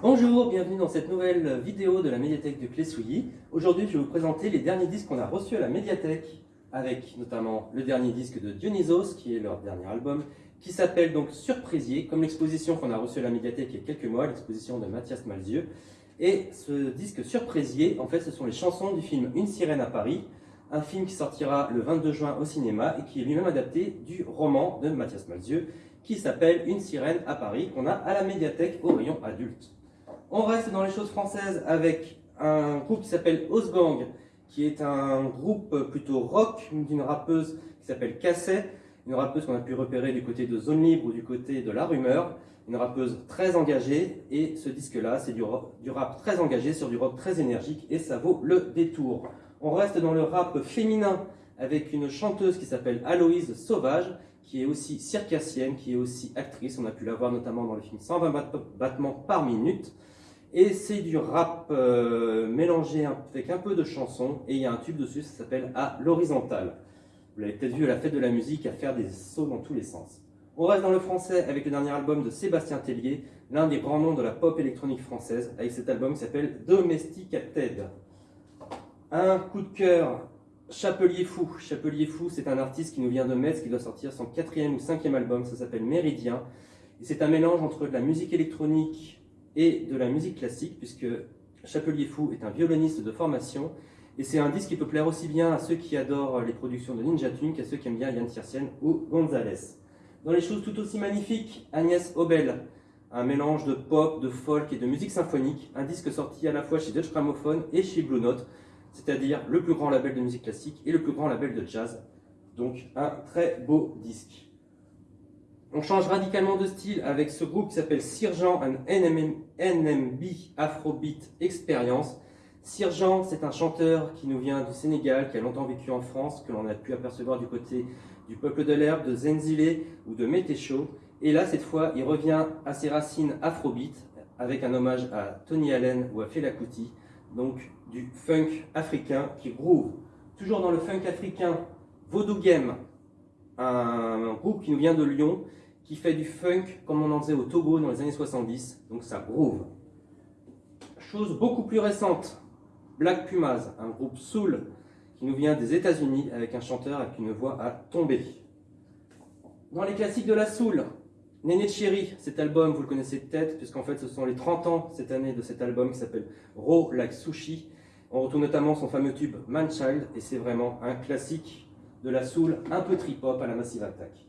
Bonjour, bienvenue dans cette nouvelle vidéo de la médiathèque de Clé-Souilly. Aujourd'hui, je vais vous présenter les derniers disques qu'on a reçus à la médiathèque, avec notamment le dernier disque de Dionysos, qui est leur dernier album, qui s'appelle donc Surprisier, comme l'exposition qu'on a reçue à la médiathèque il y a quelques mois, l'exposition de Mathias Malzieux. Et ce disque Surprisier, en fait, ce sont les chansons du film Une sirène à Paris, un film qui sortira le 22 juin au cinéma et qui est lui-même adapté du roman de Mathias Malzieux, qui s'appelle Une sirène à Paris, qu'on a à la médiathèque au rayon adulte. On reste dans les choses françaises avec un groupe qui s'appelle Osgang, qui est un groupe plutôt rock d'une rappeuse qui s'appelle Casset, une rappeuse qu'on a pu repérer du côté de Zone Libre ou du côté de La Rumeur, une rappeuse très engagée, et ce disque-là, c'est du, du rap très engagé sur du rock très énergique, et ça vaut le détour. On reste dans le rap féminin avec une chanteuse qui s'appelle Aloïse Sauvage, qui est aussi circassienne, qui est aussi actrice. On a pu la voir notamment dans le film 120 battements par minute. Et c'est du rap euh, mélangé avec un peu de chanson. Et il y a un tube dessus, ça s'appelle À l'horizontale. Vous l'avez peut-être vu à la fête de la musique, à faire des sauts dans tous les sens. On reste dans le français avec le dernier album de Sébastien Tellier, l'un des grands noms de la pop électronique française, avec cet album qui s'appelle Domesticated. Un coup de cœur, Chapelier Fou. Chapelier Fou, c'est un artiste qui nous vient de Metz, qui doit sortir son quatrième ou cinquième album, ça s'appelle Méridien. C'est un mélange entre de la musique électronique et de la musique classique, puisque Chapelier Fou est un violoniste de formation, et c'est un disque qui peut plaire aussi bien à ceux qui adorent les productions de Ninja Tune qu'à ceux qui aiment bien Yann Tiersienne ou Gonzalez. Dans les choses tout aussi magnifiques, Agnès Obel, un mélange de pop, de folk et de musique symphonique, un disque sorti à la fois chez Dutch Gramophone et chez Blue Note, c'est-à-dire le plus grand label de musique classique et le plus grand label de jazz. Donc un très beau disque. On change radicalement de style avec ce groupe qui s'appelle Sirjan and NMB Afrobeat Experience. Sirjan, c'est un chanteur qui nous vient du Sénégal, qui a longtemps vécu en France, que l'on a pu apercevoir du côté du peuple de l'herbe, de Zenzile ou de Métécho. Et là, cette fois, il revient à ses racines afrobeat, avec un hommage à Tony Allen ou à Fela Kuti, donc du funk africain qui groove. Toujours dans le funk africain, Voodoo Game, un groupe qui nous vient de Lyon, qui fait du funk comme on en faisait au Togo dans les années 70, donc ça groove. Chose beaucoup plus récente, Black Pumas, un groupe soul qui nous vient des États-Unis avec un chanteur avec une voix à tomber. Dans les classiques de la soul, Néné Cherry, cet album, vous le connaissez peut-être, puisqu'en fait ce sont les 30 ans cette année de cet album qui s'appelle Raw Like Sushi. On retrouve notamment son fameux tube Manchild, et c'est vraiment un classique de la soul un peu trip-hop à la Massive Attack.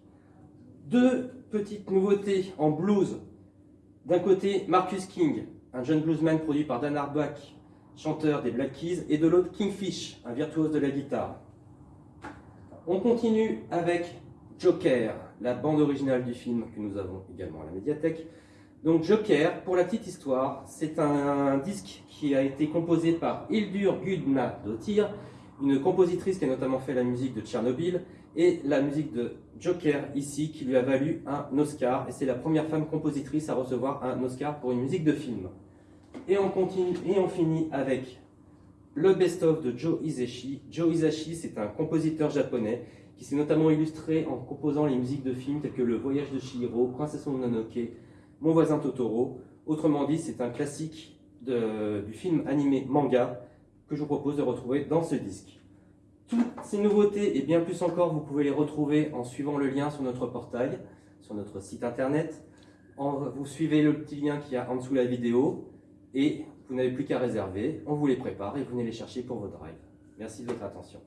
Deux petites nouveautés en blues. D'un côté, Marcus King, un jeune bluesman produit par Dan Arbach, chanteur des Black Keys, et de l'autre, Kingfish, un virtuose de la guitare. On continue avec Joker, la bande originale du film que nous avons également à la médiathèque. Donc Joker, pour la petite histoire, c'est un disque qui a été composé par Hildur Gudna Dottir, une compositrice qui a notamment fait la musique de Tchernobyl et la musique de Joker ici qui lui a valu un Oscar et c'est la première femme compositrice à recevoir un Oscar pour une musique de film. Et on continue et on finit avec le best-of de Joe Hisaishi. Joe Hisaishi, c'est un compositeur japonais qui s'est notamment illustré en composant les musiques de films tels que Le Voyage de Chihiro, Princesse Mononoke, Mon voisin Totoro. Autrement dit, c'est un classique du film animé manga que je vous propose de retrouver dans ce disque. Toutes ces nouveautés et bien plus encore, vous pouvez les retrouver en suivant le lien sur notre portail, sur notre site internet. vous suivez le petit lien qui est en dessous de la vidéo et vous n'avez plus qu'à réserver. On vous les prépare et vous venez les chercher pour vos drives. Merci de votre attention.